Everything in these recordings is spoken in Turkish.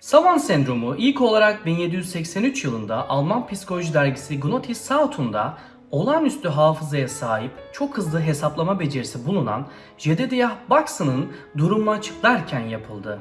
Savant sendromu ilk olarak 1783 yılında Alman psikoloji dergisi Gnotis Sautunda olağanüstü hafızaya sahip, çok hızlı hesaplama becerisi bulunan Jedediah Bax'ın durumunu açıklarken yapıldı.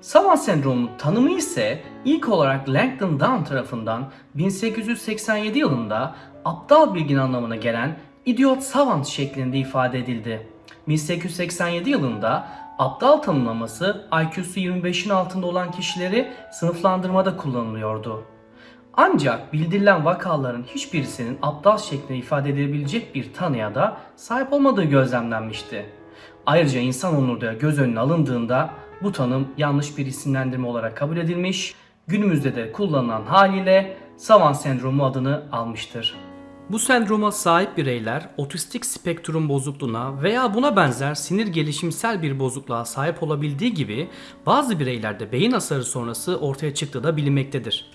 Savant sendromunun tanımı ise ilk olarak Langdon Down tarafından 1887 yılında aptal bilgin anlamına gelen idiot savant şeklinde ifade edildi. 1887 yılında aptal tanımlaması IQ'su 25'in altında olan kişileri sınıflandırmada kullanılıyordu. Ancak bildirilen vakaların hiçbirisinin aptal şeklinde ifade edilebilecek bir tanıya da sahip olmadığı gözlemlenmişti. Ayrıca insan onuru da göz önüne alındığında bu tanım yanlış bir isimlendirme olarak kabul edilmiş, günümüzde de kullanılan haliyle Savant sendromu adını almıştır. Bu sendroma sahip bireyler otistik spektrum bozukluğuna veya buna benzer sinir gelişimsel bir bozukluğa sahip olabildiği gibi bazı bireylerde beyin hasarı sonrası ortaya çıktığı da bilinmektedir.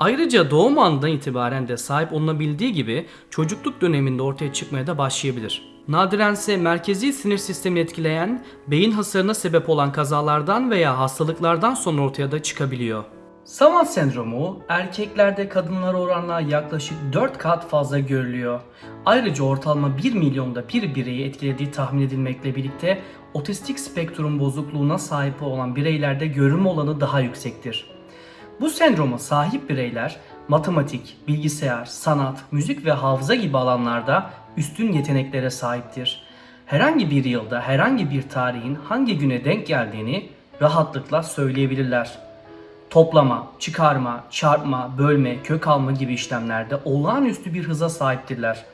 Ayrıca doğum anından itibaren de sahip olunabildiği gibi çocukluk döneminde ortaya çıkmaya da başlayabilir. Nadirense merkezi sinir sistemini etkileyen, beyin hasarına sebep olan kazalardan veya hastalıklardan sonra ortaya da çıkabiliyor. Savant sendromu erkeklerde kadınlara oranla yaklaşık 4 kat fazla görülüyor. Ayrıca ortalama 1 milyonda bir bireyi etkilediği tahmin edilmekle birlikte otistik spektrum bozukluğuna sahip olan bireylerde görünme olanı daha yüksektir. Bu sendroma sahip bireyler matematik, bilgisayar, sanat, müzik ve hafıza gibi alanlarda üstün yeteneklere sahiptir. Herhangi bir yılda herhangi bir tarihin hangi güne denk geldiğini rahatlıkla söyleyebilirler. Toplama, çıkarma, çarpma, bölme, kök alma gibi işlemlerde olağanüstü bir hıza sahiptirler.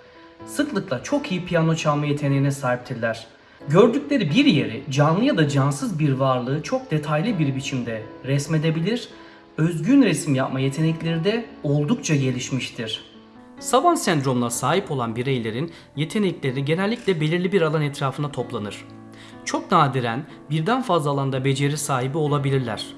Sıklıkla çok iyi piyano çalma yeteneğine sahiptirler. Gördükleri bir yeri, canlı ya da cansız bir varlığı çok detaylı bir biçimde resmedebilir, özgün resim yapma yetenekleri de oldukça gelişmiştir. Savant sendromuna sahip olan bireylerin yetenekleri genellikle belirli bir alan etrafında toplanır. Çok nadiren birden fazla alanda beceri sahibi olabilirler.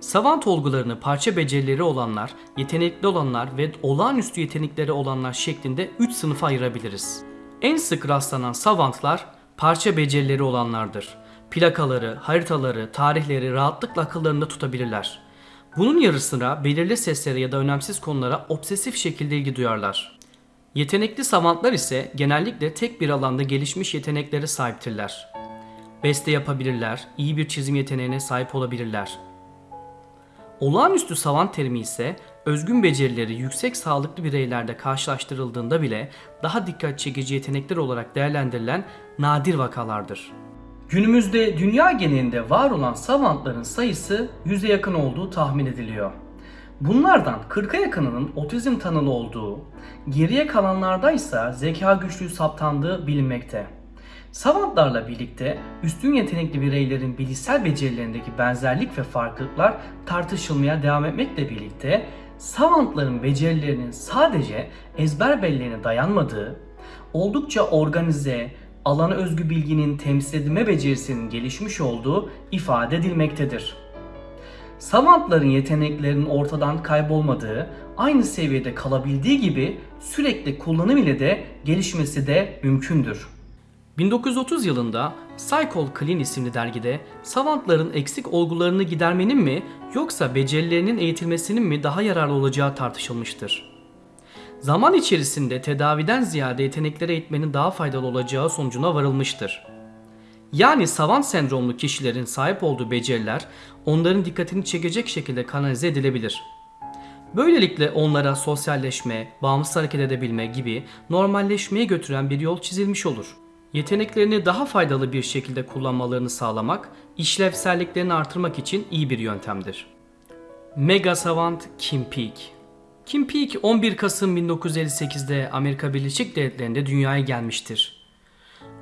Savant olgularını parça becerileri olanlar, yetenekli olanlar ve olağanüstü yetenekleri olanlar şeklinde 3 sınıfa ayırabiliriz. En sık rastlanan savantlar parça becerileri olanlardır. Plakaları, haritaları, tarihleri rahatlıkla akıllarında tutabilirler. Bunun yarı sıra belirli seslere ya da önemsiz konulara obsesif şekilde ilgi duyarlar. Yetenekli savantlar ise genellikle tek bir alanda gelişmiş yeteneklere sahiptirler. Beste yapabilirler, iyi bir çizim yeteneğine sahip olabilirler. Olağanüstü savant terimi ise özgün becerileri yüksek sağlıklı bireylerde karşılaştırıldığında bile daha dikkat çekici yetenekler olarak değerlendirilen nadir vakalardır. Günümüzde dünya genelinde var olan savantların sayısı 100'e yakın olduğu tahmin ediliyor. Bunlardan 40'a yakınının otizm tanılı olduğu, geriye kalanlarda ise zeka güçlüğü saptandığı bilinmekte. Savantlarla birlikte üstün yetenekli bireylerin bilişsel becerilerindeki benzerlik ve farklılıklar tartışılmaya devam etmekle birlikte savantların becerilerinin sadece ezber belleğine dayanmadığı, oldukça organize, alana özgü bilginin temsil edilme becerisinin gelişmiş olduğu ifade edilmektedir. Savantların yeteneklerinin ortadan kaybolmadığı, aynı seviyede kalabildiği gibi sürekli kullanım ile de gelişmesi de mümkündür. 1930 yılında Psychol Clean isimli dergide savantların eksik olgularını gidermenin mi yoksa becerilerinin eğitilmesinin mi daha yararlı olacağı tartışılmıştır. Zaman içerisinde tedaviden ziyade yetenekleri eğitmenin daha faydalı olacağı sonucuna varılmıştır. Yani savant sendromlu kişilerin sahip olduğu beceriler onların dikkatini çekecek şekilde kanalize edilebilir. Böylelikle onlara sosyalleşme, bağımsız hareket edebilme gibi normalleşmeye götüren bir yol çizilmiş olur. Yeteneklerini daha faydalı bir şekilde kullanmalarını sağlamak, işlevselliklerini artırmak için iyi bir yöntemdir. Mega Savant Kim Peek Kim Peek 11 Kasım 1958'de Amerika Birleşik Devletleri'nde dünyaya gelmiştir.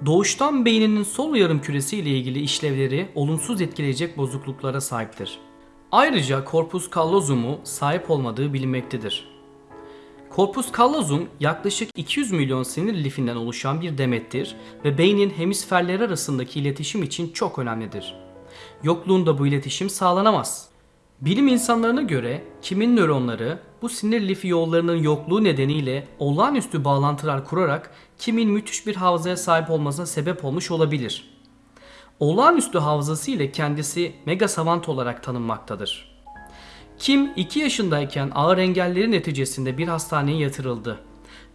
Doğuştan beyninin sol yarım küresi ile ilgili işlevleri olumsuz etkileyecek bozukluklara sahiptir. Ayrıca corpus callosum'u sahip olmadığı bilinmektedir. Corpus callosum yaklaşık 200 milyon sinir lifinden oluşan bir demettir ve beynin hemisferleri arasındaki iletişim için çok önemlidir. Yokluğunda bu iletişim sağlanamaz. Bilim insanlarına göre Kim'in nöronları bu sinir lifi yollarının yokluğu nedeniyle olağanüstü bağlantılar kurarak Kim'in müthiş bir hafızaya sahip olmasına sebep olmuş olabilir. Olağanüstü hafızası ile kendisi mega savant olarak tanınmaktadır. Kim 2 yaşındayken ağır engelleri neticesinde bir hastaneye yatırıldı.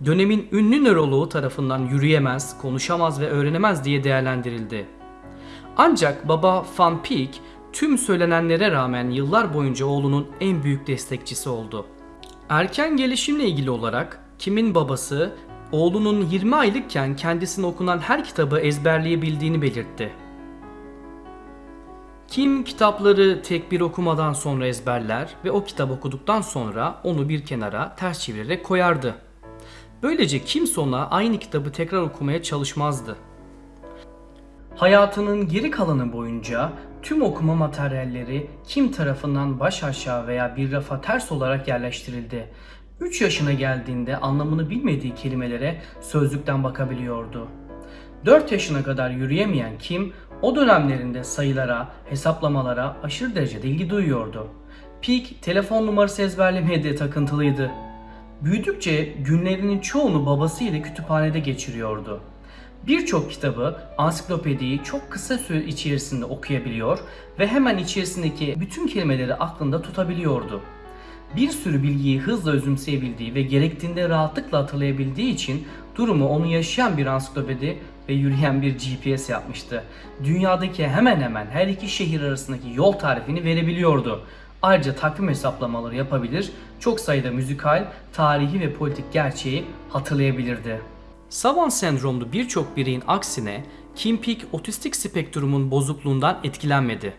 Dönemin ünlü nöroloğu tarafından yürüyemez, konuşamaz ve öğrenemez diye değerlendirildi. Ancak baba Van Peek tüm söylenenlere rağmen yıllar boyunca oğlunun en büyük destekçisi oldu. Erken gelişimle ilgili olarak Kim'in babası oğlunun 20 aylıkken kendisine okunan her kitabı ezberleyebildiğini belirtti. Kim kitapları tek bir okumadan sonra ezberler ve o kitap okuduktan sonra onu bir kenara ters çevirerek koyardı. Böylece kimse ona aynı kitabı tekrar okumaya çalışmazdı. Hayatının geri kalanı boyunca tüm okuma materyalleri kim tarafından baş aşağı veya bir rafa ters olarak yerleştirildi. 3 yaşına geldiğinde anlamını bilmediği kelimelere sözlükten bakabiliyordu. 4 yaşına kadar yürüyemeyen Kim o dönemlerinde sayılara, hesaplamalara aşırı derecede ilgi duyuyordu. Peak telefon numarası ezberlemeye de takıntılıydı. Büyüdükçe günlerinin çoğunu babasıyla kütüphanede geçiriyordu. Birçok kitabı, ansiklopediyi çok kısa süre içerisinde okuyabiliyor ve hemen içerisindeki bütün kelimeleri aklında tutabiliyordu. Bir sürü bilgiyi hızla özümseyebildiği ve gerektiğinde rahatlıkla hatırlayabildiği için durumu onu yaşayan bir ansiklopedi ve yürüyen bir GPS yapmıştı. Dünyadaki hemen hemen her iki şehir arasındaki yol tarifini verebiliyordu. Ayrıca takvim hesaplamaları yapabilir, çok sayıda müzikal, tarihi ve politik gerçeği hatırlayabilirdi. Savant sendromlu birçok bireyin aksine Kim Peek otistik spektrumun bozukluğundan etkilenmedi.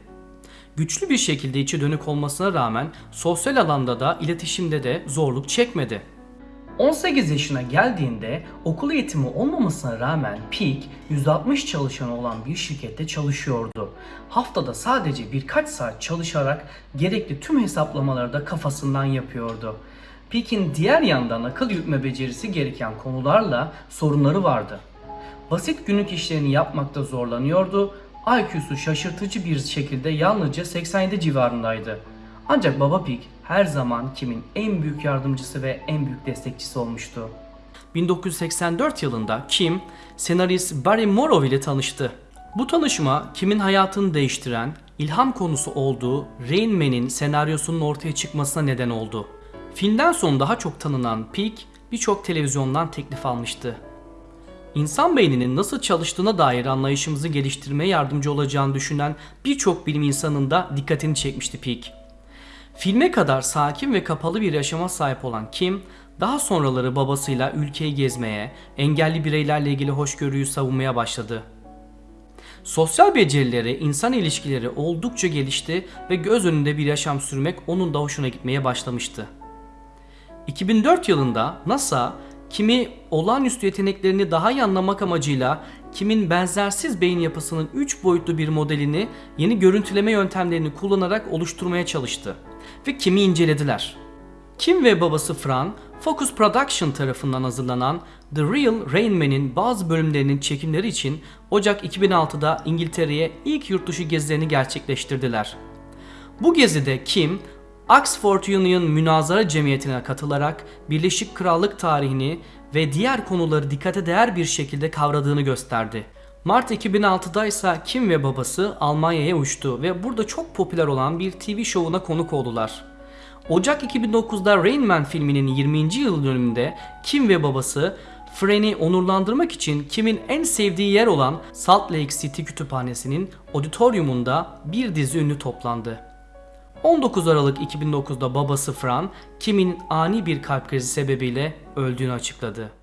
Güçlü bir şekilde içi dönük olmasına rağmen sosyal alanda da iletişimde de zorluk çekmedi. 18 yaşına geldiğinde okul eğitimi olmamasına rağmen Peak 160 çalışanı olan bir şirkette çalışıyordu. Haftada sadece birkaç saat çalışarak gerekli tüm hesaplamaları da kafasından yapıyordu. Peak'in diğer yandan akıl yürütme becerisi gereken konularla sorunları vardı. Basit günlük işlerini yapmakta zorlanıyordu. IQ'su şaşırtıcı bir şekilde yalnızca 87 civarındaydı. Ancak Baba Pig her zaman Kim'in en büyük yardımcısı ve en büyük destekçisi olmuştu. 1984 yılında Kim, senarist Barry Morrow ile tanıştı. Bu tanışma Kim'in hayatını değiştiren, ilham konusu olduğu Rain Man'in senaryosunun ortaya çıkmasına neden oldu. Filmden sonra daha çok tanınan Pig birçok televizyondan teklif almıştı. İnsan beyninin nasıl çalıştığına dair anlayışımızı geliştirmeye yardımcı olacağını düşünen birçok bilim insanının da dikkatini çekmişti Pig. Filme kadar sakin ve kapalı bir yaşama sahip olan Kim, daha sonraları babasıyla ülkeyi gezmeye, engelli bireylerle ilgili hoşgörüyü savunmaya başladı. Sosyal becerileri, insan ilişkileri oldukça gelişti ve göz önünde bir yaşam sürmek onun da hoşuna gitmeye başlamıştı. 2004 yılında NASA kimi olağanüstü yeteneklerini daha iyi anlamak amacıyla kimin benzersiz beyin yapısının 3 boyutlu bir modelini yeni görüntüleme yöntemlerini kullanarak oluşturmaya çalıştı ve kimi incelediler. Kim ve babası Fran, Focus Production tarafından hazırlanan The Real Rain Man'in bazı bölümlerinin çekimleri için Ocak 2006'da İngiltere'ye ilk yurtdışı gezilerini gerçekleştirdiler. Bu gezide Kim, Oxford Union Münazara Cemiyeti'ne katılarak Birleşik Krallık tarihini ve diğer konuları dikkate değer bir şekilde kavradığını gösterdi. Mart 2006'da ise Kim ve babası Almanya'ya uçtu ve burada çok popüler olan bir TV şovuna konuk oldular. Ocak 2009'da Rain Man filminin 20. yıl dönümünde Kim ve babası Fren'i onurlandırmak için Kim'in en sevdiği yer olan Salt Lake City Kütüphanesi'nin auditoriumunda bir dizi ünlü toplandı. 19 Aralık 2009'da babası Fran, Kim'in ani bir kalp krizi sebebiyle öldüğünü açıkladı.